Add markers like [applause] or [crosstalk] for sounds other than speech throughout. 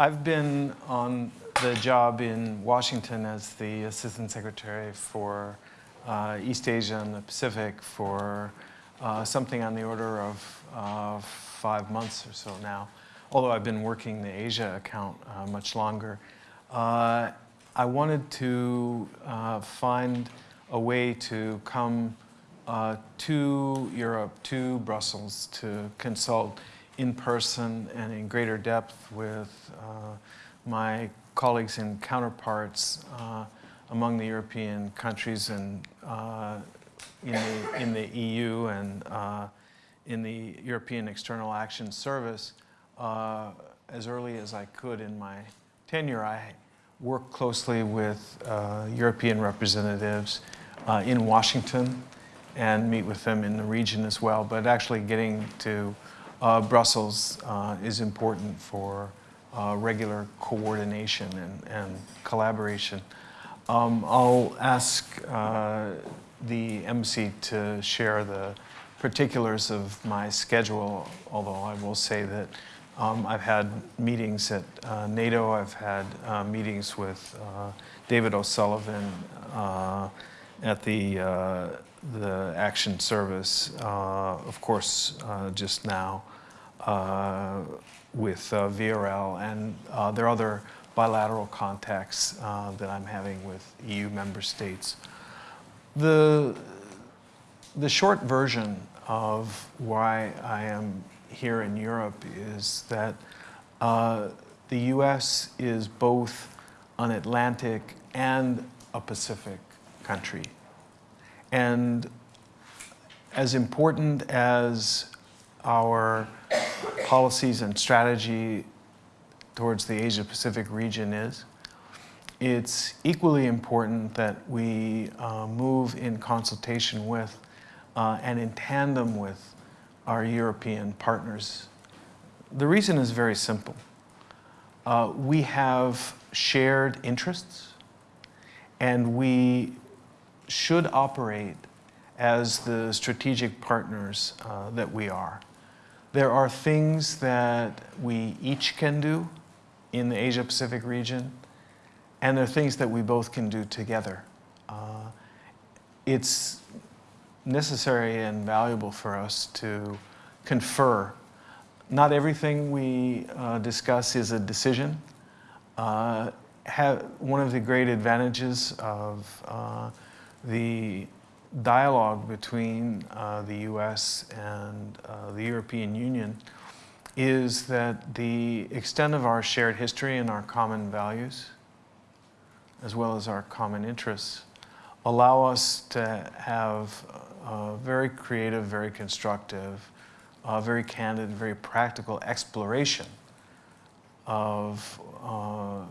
I've been on the job in Washington as the Assistant Secretary for uh, East Asia and the Pacific for uh, something on the order of uh, five months or so now, although I've been working the Asia account uh, much longer. Uh, I wanted to uh, find a way to come to Europe, to Brussels, to consult in person and in greater depth with uh, my colleagues and counterparts uh, among the European countries and uh, in, the, in the EU and uh, in the European External Action Service uh, as early as I could in my tenure. I worked closely with uh, European representatives in Washington and meet with them in the region as well, but actually getting to uh, Brussels uh, is important for uh, regular coordination and, and collaboration. Um, I'll ask uh, the embassy to share the particulars of my schedule, although I will say that um, I've had meetings at uh, NATO, I've had uh, meetings with David O'Sullivan at the the Action Service, uh, of course, uh, just now with uh, VRL, and uh, there are other bilateral contacts uh, that I'm having with EU member states. The, the short version of why I am here in Europe is that the US is both an Atlantic and a Pacific country. And as important as our policies and strategy towards the Asia-Pacific region is, it's equally important that we uh, move in consultation with uh, and in tandem with our European partners. The reason is very simple. Uh, we have shared interests and we should operate as the strategic partners uh, that we are. There are things that we each can do in the Asia-Pacific region, and there are things that we both can do together. Uh, it's necessary and valuable for us to confer. Not everything we uh, discuss is a decision. Uh, have, one of the great advantages of uh, the dialogue between uh, the US and uh, the European Union is that the extent of our shared history and our common values, as well as our common interests, allow us to have a very creative, very constructive, uh, very candid, very practical exploration of uh,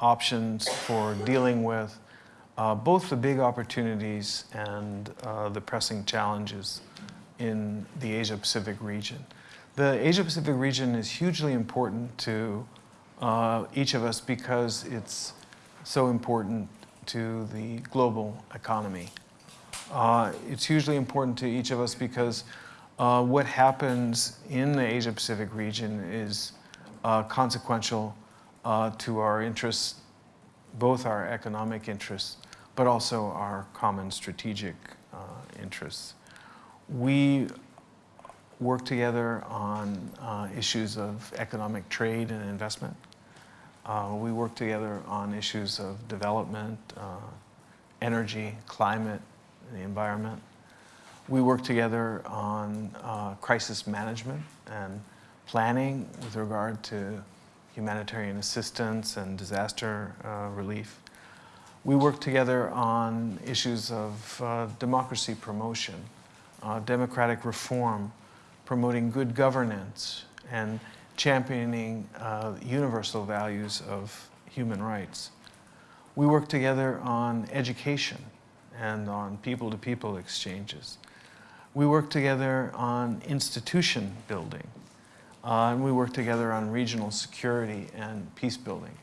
options for dealing with uh, both the big opportunities and uh, the pressing challenges in the Asia-Pacific region. The Asia-Pacific region is hugely important to uh, each of us because it's so important to the global economy. Uh, it's hugely important to each of us because uh, what happens in the Asia-Pacific region is uh, consequential to our interests, both our economic interests but also our common strategic uh, interests. We work together on uh, issues of economic trade and investment. Uh, we work together on issues of development, uh, energy, climate, the environment. We work together on uh, crisis management and planning with regard to humanitarian assistance and disaster uh, relief. We work together on issues of uh, democracy promotion, uh, democratic reform, promoting good governance, and championing uh, universal values of human rights. We work together on education and on people-to-people -people exchanges. We work together on institution building. Uh, and we work together on regional security and peace building.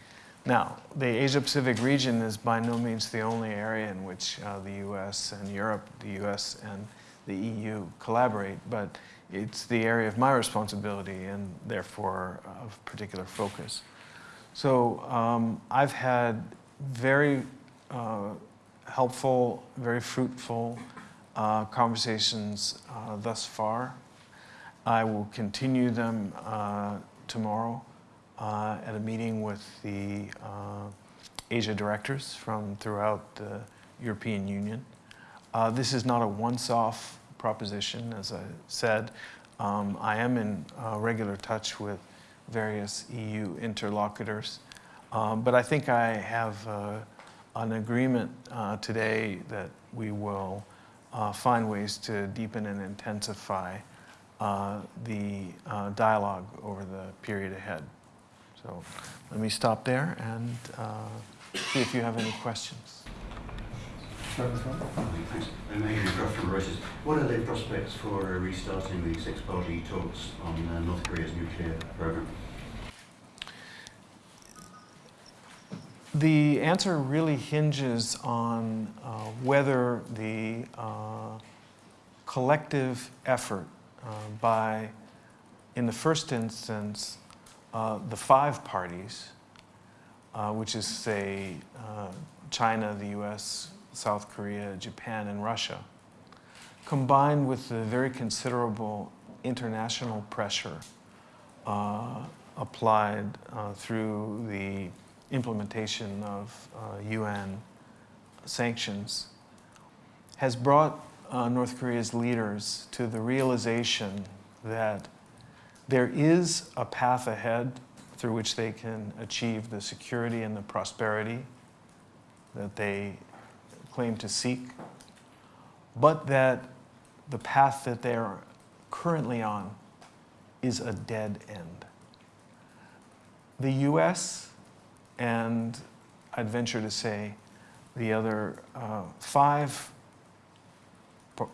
Now, the Asia-Pacific region is by no means the only area in which uh, the U.S. and Europe, the U.S. and the EU collaborate, but it's the area of my responsibility and therefore of particular focus. So um, I've had very uh, helpful, very fruitful uh, conversations uh, thus far. I will continue them uh, tomorrow uh, at a meeting with the uh, Asia directors from throughout the European Union. Uh, this is not a once-off proposition, as I said. Um, I am in uh, regular touch with various EU interlocutors, um, but I think I have uh, an agreement uh, today that we will find ways to deepen and intensify the dialogue over the period ahead. So let me stop there and see if you have any questions. Thanks. I'm Adrian Croft from Reuters. What are the prospects for restarting the six-party talks on uh, North Korea's nuclear program? The answer really hinges on uh, whether the uh, collective effort uh, by, in the first instance, uh, the five parties, uh, which is, say, uh, China, the US, South Korea, Japan, and Russia, combined with the very considerable international pressure uh, applied uh, through the implementation of UN sanctions, has brought North Korea's leaders to the realization that there is a path ahead through which they can achieve the security and the prosperity that they claim to seek, but that the path that they are currently on is a dead end. The US, and I'd venture to say the other uh, five,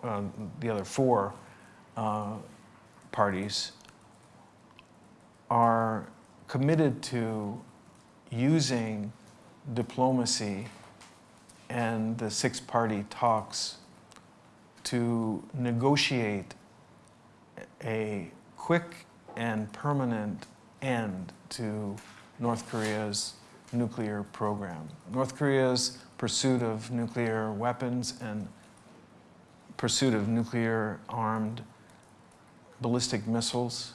uh, the other four uh, parties are committed to using diplomacy and the six party talks to negotiate a quick and permanent end to North Korea's nuclear program. North Korea's pursuit of nuclear weapons and pursuit of nuclear armed ballistic missiles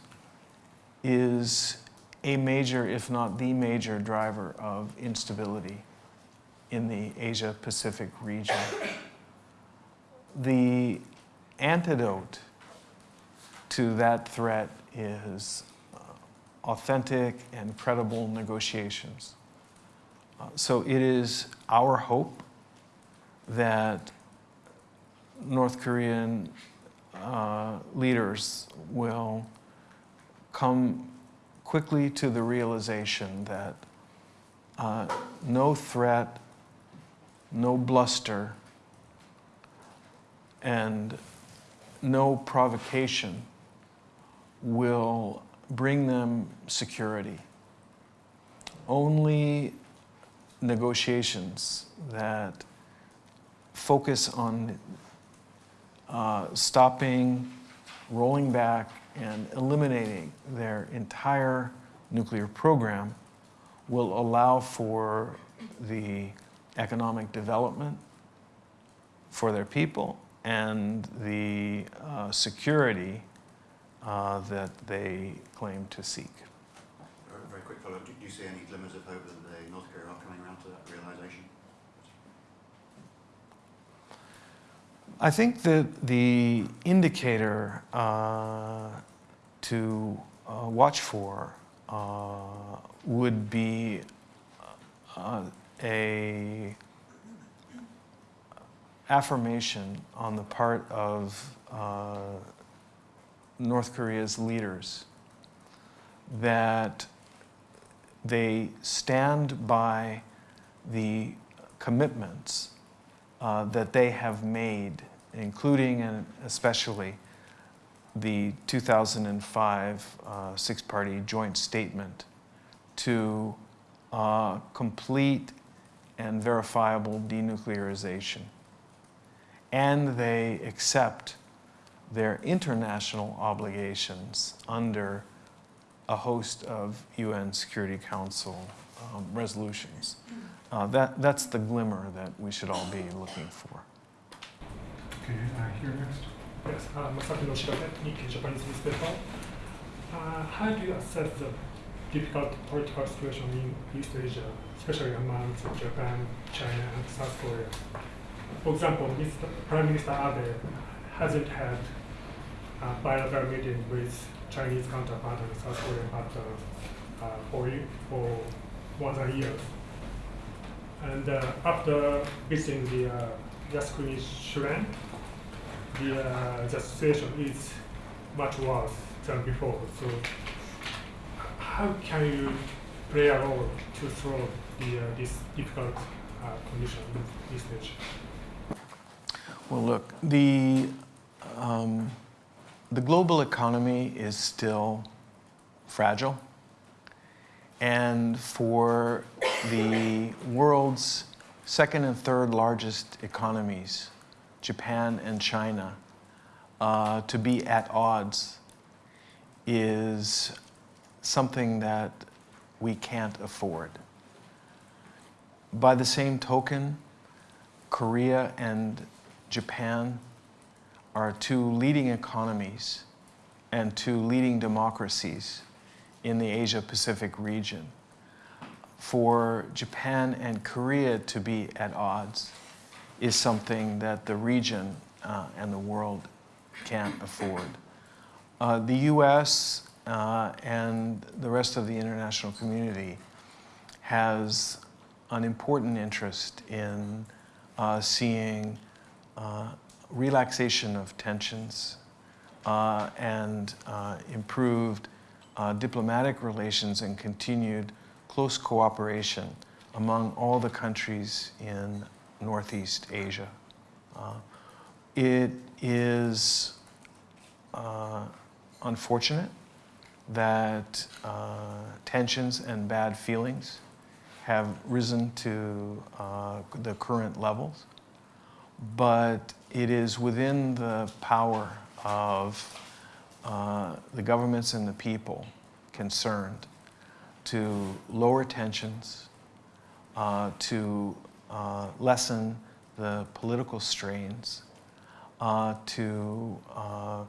is a major, if not the major, driver of instability in the Asia Pacific region. The antidote to that threat is uh, authentic and credible negotiations. Uh, so it is our hope that North Korean uh, leaders will come quickly to the realization that uh, no threat no bluster, and no provocation will bring them security. Only negotiations that focus on uh, stopping, rolling back, and eliminating their entire nuclear program will allow for the economic development for their people and the uh, security uh, that they claim to seek. Very, quick follow-up. Do you see any glimmers of hope that the North Korea are coming around to that realization? I think that the indicator uh, to uh, watch for uh, would be uh, a affirmation on the part of uh, North Korea's leaders that they stand by the commitments uh, that they have made, including and especially the 2005 uh, six-party joint statement to uh, complete and verifiable denuclearization. And they accept their international obligations under a host of UN Security Council um, resolutions. Uh, that, that's the glimmer that we should all be looking for. Okay, uh, here next. Yes, uh, Masaki Noshirake, Nikkei Japanese newspaper. Uh, how do you assess the difficult political situation in East Asia, especially among Japan, China, and South Korea? For example, Mr. Prime Minister Abe hasn't had a bilateral meeting with Chinese counterpart and South Korean partner uh, for, for more than a year. And uh, after visiting the uh, Yasukuni Shrine, the, uh, the situation is much worse than before. So how can you play a role to solve the, uh, this difficult uh, condition in this stage? Well, look, the, um, the global economy is still fragile. And for the world's second and third largest economies, Japan and China, uh, to be at odds is something that we can't afford. By the same token, Korea and Japan are two leading economies and two leading democracies in the Asia Pacific region. For Japan and Korea to be at odds is something that the region uh, and the world can't afford. Uh, the US uh, and the rest of the international community has an important interest in uh, seeing uh, relaxation of tensions uh, and improved uh, diplomatic relations and continued close cooperation among all the countries in Northeast Asia. Uh, it is uh, unfortunate that uh, tensions and bad feelings have risen to uh, the current levels, but it is within the power of uh, the governments and the people concerned to lower tensions, uh, to uh, lessen the political strains, uh, to uh,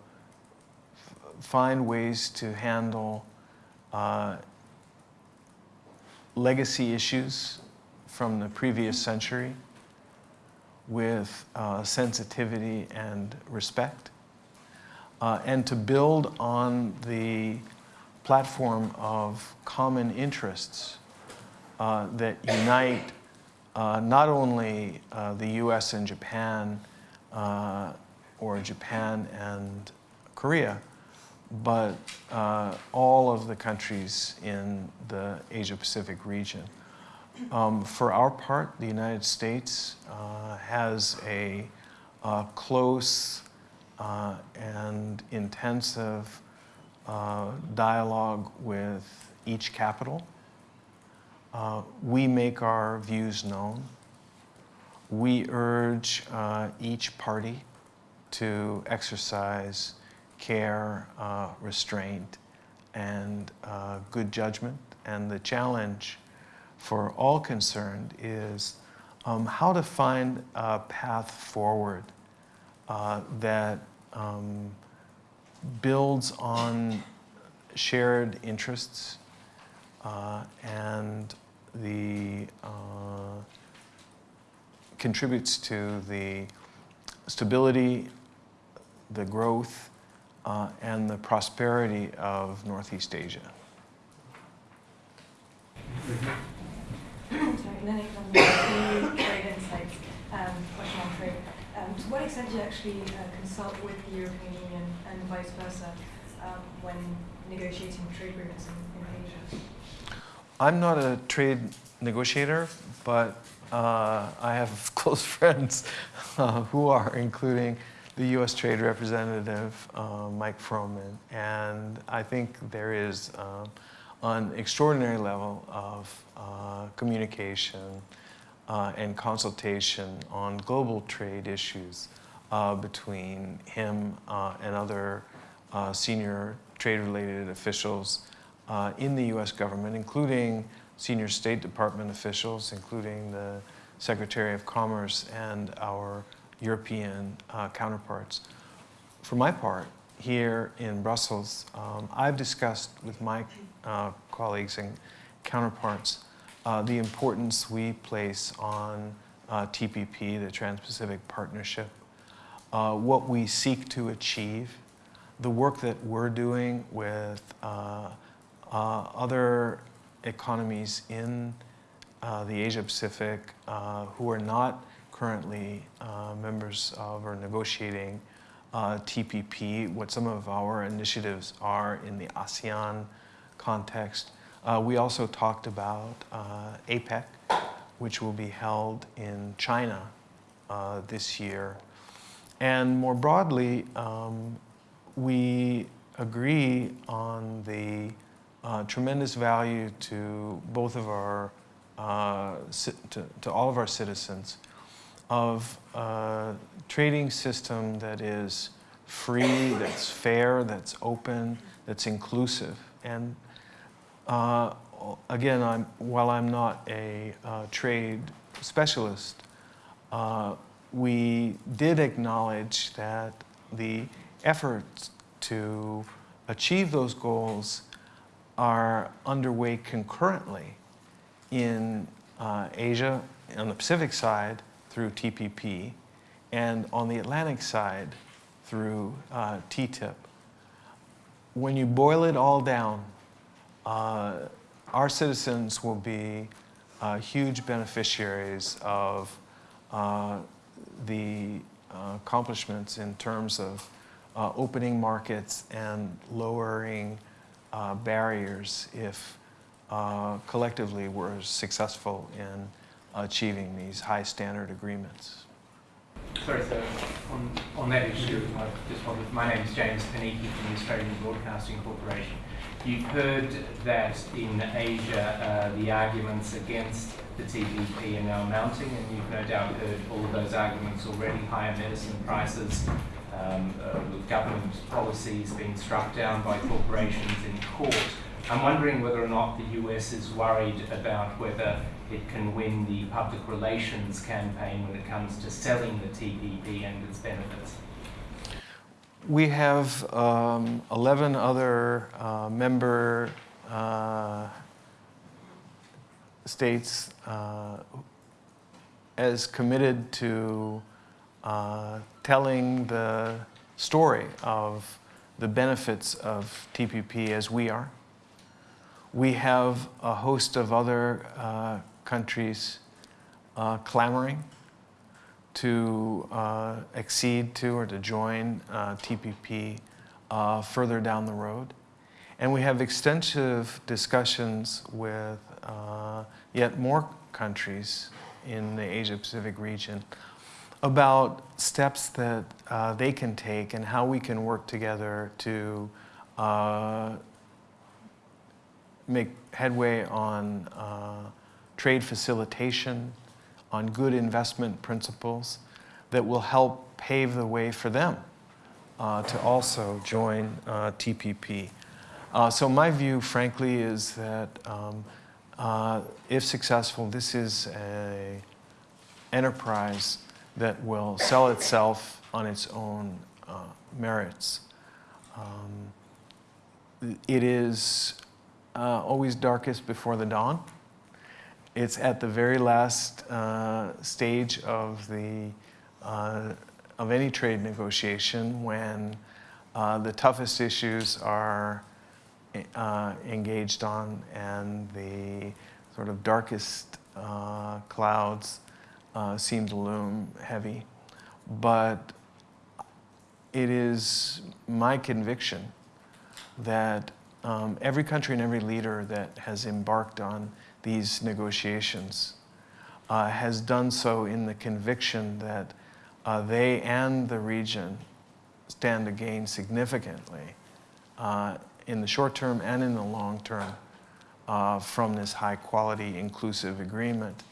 find ways to handle uh, legacy issues from the previous century with sensitivity and respect, uh, and to build on the platform of common interests uh, that unite uh, not only uh, the US and Japan, uh, or Japan and Korea, but uh, all of the countries in the Asia Pacific region. Um, for our part, the United States has a close uh, and intensive uh, dialogue with each capital. Uh, we make our views known. We urge uh, each party to exercise care, uh, restraint, and uh, good judgment. And the challenge for all concerned is um, how to find a path forward uh, that um, builds on shared interests uh, and the uh, contributes to the stability, the growth, uh, and the prosperity of Northeast Asia. Sorry, Lily from the Trade Insights, um, question on trade. Um, to what extent do you actually uh, consult with the European Union and vice versa um, when negotiating trade agreements in, in Asia? I'm not a trade negotiator, but uh, I have [laughs] close friends uh, who are, including the U.S. Trade Representative uh, Mike Froman, and I think there is um, an extraordinary level of uh, communication uh, and consultation on global trade issues uh, between him uh, and other uh, senior trade-related officials uh, in the US government, including senior State Department officials, including the Secretary of Commerce and our European counterparts. For my part, here in Brussels, um, I've discussed with my uh, colleagues and counterparts uh, the importance we place on uh, TPP, the Trans-Pacific Partnership, uh, what we seek to achieve, the work that we're doing with uh, uh, other economies in uh, the Asia Pacific uh, who are not currently members of or negotiating TPP, what some of our initiatives are in the ASEAN context. Uh, we also talked about uh, APEC, which will be held in China uh, this year. And more broadly, um, we agree on the uh, tremendous value to both of our, uh, to, to all of our citizens of a trading system that is free, that's fair, that's open, that's inclusive. And uh, again, I'm, while I'm not a uh, trade specialist, uh, we did acknowledge that the efforts to achieve those goals are underway concurrently in uh, Asia, on the Pacific side through TPP, and on the Atlantic side through uh, TTIP. When you boil it all down, uh, our citizens will be uh, huge beneficiaries of uh, the uh, accomplishments in terms of uh, opening markets and lowering uh, barriers if collectively we're successful in achieving these high standard agreements. Sorry, sir. On, on that issue, I just wanted, my name is James Panichi from the Australian Broadcasting Corporation. You've heard that in Asia uh, the arguments against the TPP are now mounting, and you've no doubt heard all of those arguments already higher medicine prices, um, uh, government policies being struck down by corporations in court. I'm wondering whether or not the US is worried about whether it can win the public relations campaign when it comes to selling the TPP and its benefits. We have um, 11 other uh, member uh, states uh, as committed to uh, telling the story of the benefits of TPP as we are. We have a host of other uh, countries uh, clamoring to uh, accede to or to join uh, TPP uh, further down the road. And we have extensive discussions with uh, yet more countries in the Asia Pacific region about steps that uh, they can take and how we can work together to uh, make headway on trade facilitation, on good investment principles that will help pave the way for them uh, to also join uh, TPP. Uh, so my view, frankly, is that um, uh, if successful, this is a enterprise that will sell itself on its own uh, merits. Um, it is uh, always darkest before the dawn. It's at the very last uh, stage of the uh, of any trade negotiation when uh, the toughest issues are uh, engaged on and the sort of darkest uh, clouds uh, seem to loom heavy. But it is my conviction that um, every country and every leader that has embarked on these negotiations uh, has done so in the conviction that uh, they and the region stand to gain significantly uh, in the short term and in the long term uh, from this high quality inclusive agreement.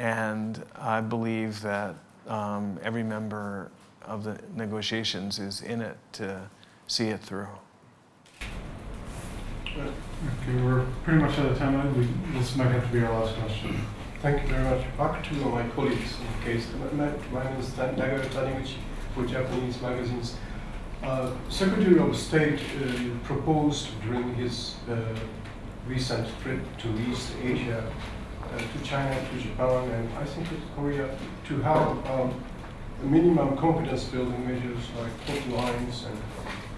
And I believe that um, every member of the negotiations is in it to see it through. Okay, we're pretty much out of time. We, this might have to be our last question. Thank you very much. Back to my colleagues in case. My, name is Nagaro Taniguchi for Japanese magazines. Uh, Secretary of State uh, proposed during his uh, recent trip to East Asia, uh, to China, to Japan, and I think to Korea, to have um, minimum confidence building measures like hotlines and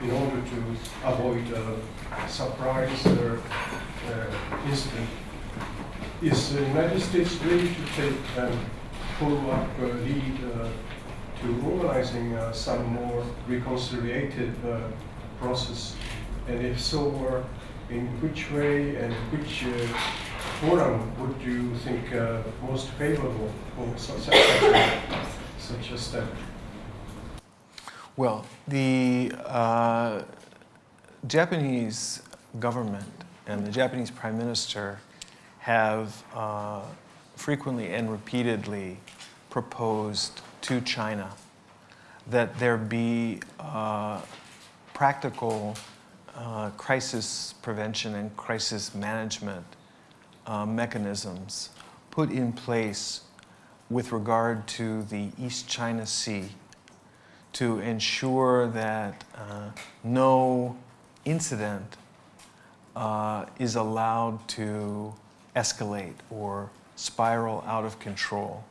in order to avoid a surprise or uh, incident is the United States ready to take um, follow-up uh, lead uh, to organizing uh, some more reconciliative uh, process? And if so, uh, in which way and which uh, forum would you think uh, most favorable for such, such a step? Well, the uh, Japanese government and the Japanese prime minister have uh, frequently and repeatedly proposed to China that there be uh, practical uh, crisis prevention and crisis management uh, mechanisms put in place with regard to the East China Sea to ensure that uh, no incident uh, is allowed to escalate or spiral out of control.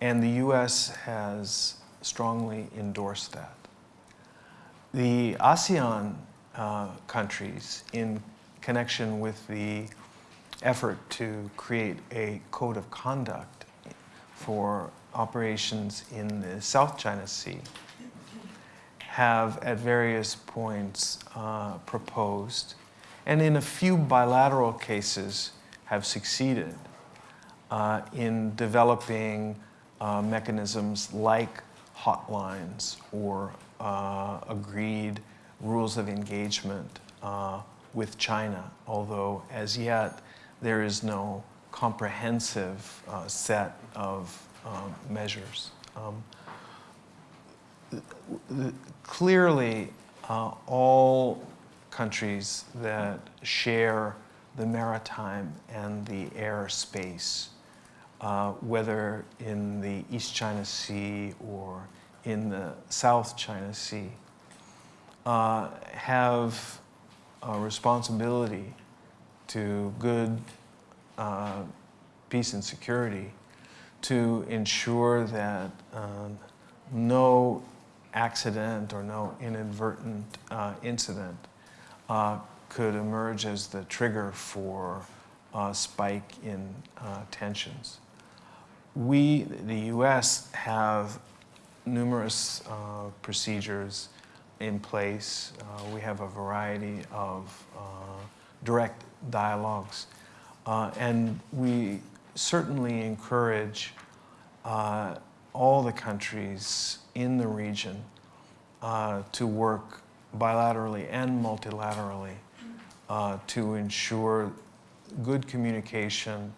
And the US has strongly endorsed that. The ASEAN uh, countries, in connection with the effort to create a code of conduct for operations in the South China Sea, have at various points uh, proposed, and in a few bilateral cases have succeeded uh, in developing uh, mechanisms like hotlines or uh, agreed rules of engagement uh, with China, although as yet there is no comprehensive uh, set of um, measures. Um, clearly, uh, all countries that share the maritime and the air space, uh, whether in the East China Sea or in the South China Sea, uh, have a responsibility to good uh, peace and security to ensure that um, no accident or no inadvertent uh, incident uh, could emerge as the trigger for a spike in uh, tensions. We, the US, have numerous uh, procedures in place. Uh, we have a variety of uh, direct dialogues. Uh, and we certainly encourage uh, all the countries in the region uh, to work bilaterally and multilaterally uh, to ensure good communication,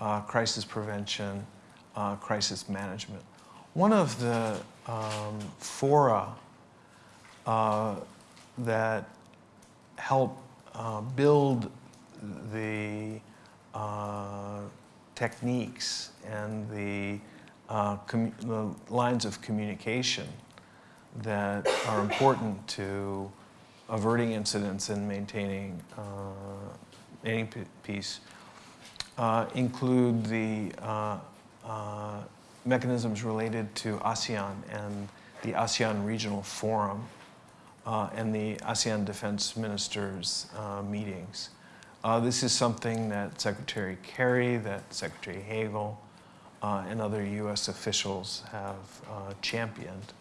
uh, crisis prevention, uh, crisis management. One of the um, fora uh, that help uh, build the techniques and the, uh, the lines of communication that are important to averting incidents and maintaining uh, any peace uh, include the uh, uh, mechanisms related to ASEAN and the ASEAN Regional Forum uh, and the ASEAN Defense Ministers uh, meetings. This is something that Secretary Kerry, that Secretary Hagel, uh, and other U.S. officials have uh, championed.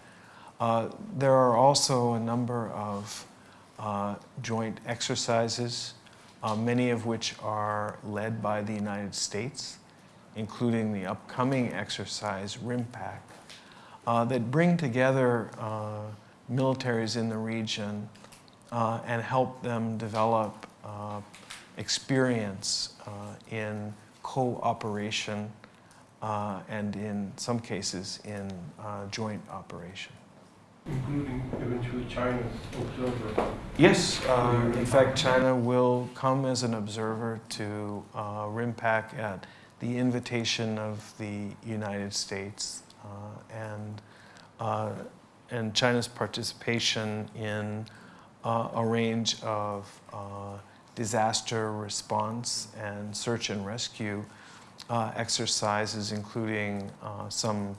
Uh, there are also a number of uh, joint exercises, uh, many of which are led by the United States, including the upcoming exercise RIMPAC, uh, that bring together militaries in the region and help them develop experience in cooperation uh, and in some cases in uh, joint operation. including eventually China's observer. Yes, uh, in fact, China will come as an observer to uh, RIMPAC at the invitation of the United States. Uh, and, uh, and China's participation in uh, a range of uh, disaster response and search and rescue uh, exercises, including uh, some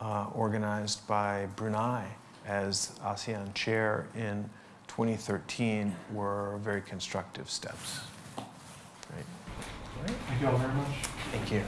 uh, organized by Brunei as ASEAN chair in 2013 were very constructive steps. Great. Thank you all very much. Thank you.